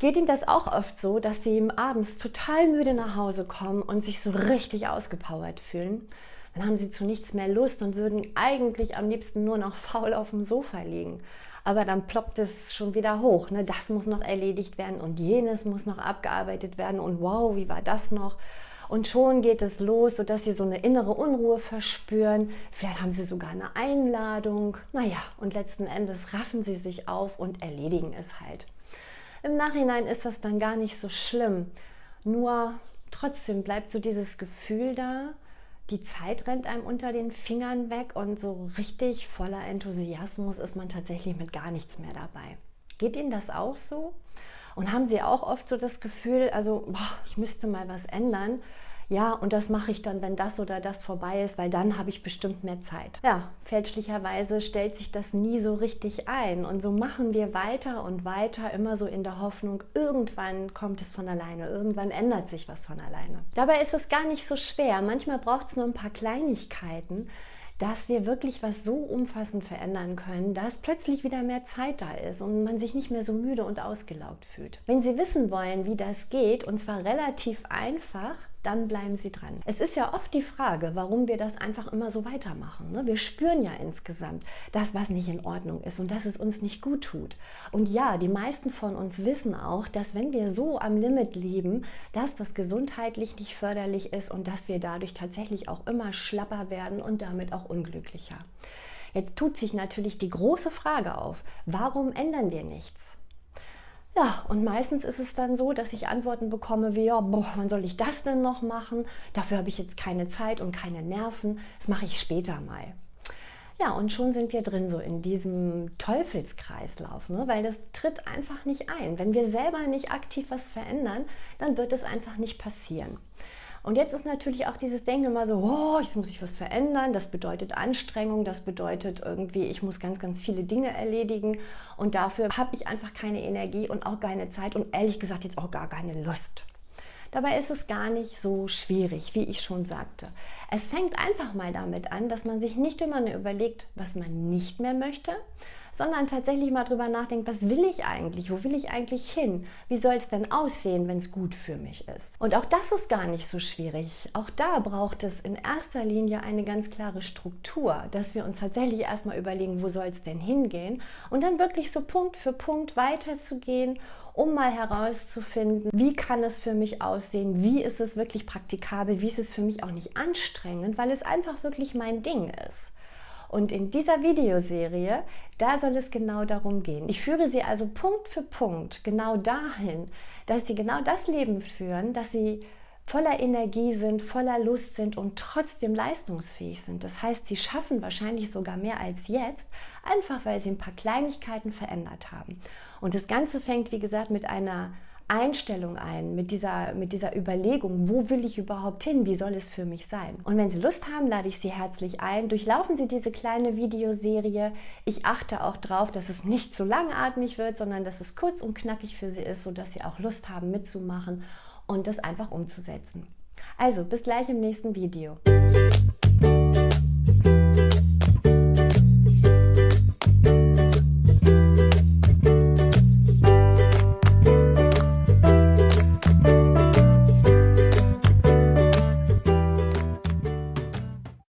Geht Ihnen das auch oft so, dass Sie abends total müde nach Hause kommen und sich so richtig ausgepowert fühlen? Dann haben Sie zu nichts mehr Lust und würden eigentlich am liebsten nur noch faul auf dem Sofa liegen. Aber dann ploppt es schon wieder hoch. Ne? Das muss noch erledigt werden und jenes muss noch abgearbeitet werden. Und wow, wie war das noch? Und schon geht es los, sodass Sie so eine innere Unruhe verspüren. Vielleicht haben Sie sogar eine Einladung. Naja, und letzten Endes raffen Sie sich auf und erledigen es halt. Im Nachhinein ist das dann gar nicht so schlimm. Nur trotzdem bleibt so dieses Gefühl da, die Zeit rennt einem unter den Fingern weg und so richtig voller Enthusiasmus ist man tatsächlich mit gar nichts mehr dabei. Geht Ihnen das auch so? Und haben Sie auch oft so das Gefühl, also boah, ich müsste mal was ändern? Ja, und das mache ich dann, wenn das oder das vorbei ist, weil dann habe ich bestimmt mehr Zeit. Ja, fälschlicherweise stellt sich das nie so richtig ein. Und so machen wir weiter und weiter, immer so in der Hoffnung, irgendwann kommt es von alleine, irgendwann ändert sich was von alleine. Dabei ist es gar nicht so schwer. Manchmal braucht es nur ein paar Kleinigkeiten dass wir wirklich was so umfassend verändern können, dass plötzlich wieder mehr Zeit da ist und man sich nicht mehr so müde und ausgelaugt fühlt. Wenn Sie wissen wollen, wie das geht, und zwar relativ einfach, dann bleiben Sie dran. Es ist ja oft die Frage, warum wir das einfach immer so weitermachen. Ne? Wir spüren ja insgesamt das, was nicht in Ordnung ist und dass es uns nicht gut tut. Und ja, die meisten von uns wissen auch, dass wenn wir so am Limit leben, dass das gesundheitlich nicht förderlich ist und dass wir dadurch tatsächlich auch immer schlapper werden und damit auch unglücklicher. Jetzt tut sich natürlich die große Frage auf, warum ändern wir nichts? Ja, und meistens ist es dann so, dass ich Antworten bekomme wie, ja, boah, wann soll ich das denn noch machen? Dafür habe ich jetzt keine Zeit und keine Nerven. Das mache ich später mal. Ja, und schon sind wir drin so in diesem Teufelskreislauf, ne? weil das tritt einfach nicht ein. Wenn wir selber nicht aktiv was verändern, dann wird es einfach nicht passieren. Und jetzt ist natürlich auch dieses Denken immer so, oh, jetzt muss ich was verändern. Das bedeutet Anstrengung, das bedeutet irgendwie, ich muss ganz, ganz viele Dinge erledigen. Und dafür habe ich einfach keine Energie und auch keine Zeit und ehrlich gesagt jetzt auch gar keine Lust. Dabei ist es gar nicht so schwierig, wie ich schon sagte. Es fängt einfach mal damit an, dass man sich nicht immer nur überlegt, was man nicht mehr möchte, sondern tatsächlich mal drüber nachdenkt, was will ich eigentlich? Wo will ich eigentlich hin? Wie soll es denn aussehen, wenn es gut für mich ist? Und auch das ist gar nicht so schwierig. Auch da braucht es in erster Linie eine ganz klare Struktur, dass wir uns tatsächlich erstmal überlegen, wo soll es denn hingehen und dann wirklich so Punkt für Punkt weiterzugehen um mal herauszufinden, wie kann es für mich aussehen, wie ist es wirklich praktikabel, wie ist es für mich auch nicht anstrengend, weil es einfach wirklich mein Ding ist. Und in dieser Videoserie, da soll es genau darum gehen. Ich führe Sie also Punkt für Punkt genau dahin, dass Sie genau das Leben führen, dass Sie voller Energie sind, voller Lust sind und trotzdem leistungsfähig sind. Das heißt, sie schaffen wahrscheinlich sogar mehr als jetzt, einfach weil sie ein paar Kleinigkeiten verändert haben. Und das Ganze fängt, wie gesagt, mit einer Einstellung ein, mit dieser, mit dieser Überlegung, wo will ich überhaupt hin, wie soll es für mich sein. Und wenn Sie Lust haben, lade ich Sie herzlich ein. Durchlaufen Sie diese kleine Videoserie. Ich achte auch darauf, dass es nicht zu langatmig wird, sondern dass es kurz und knackig für Sie ist, sodass Sie auch Lust haben mitzumachen und das einfach umzusetzen. Also bis gleich im nächsten Video.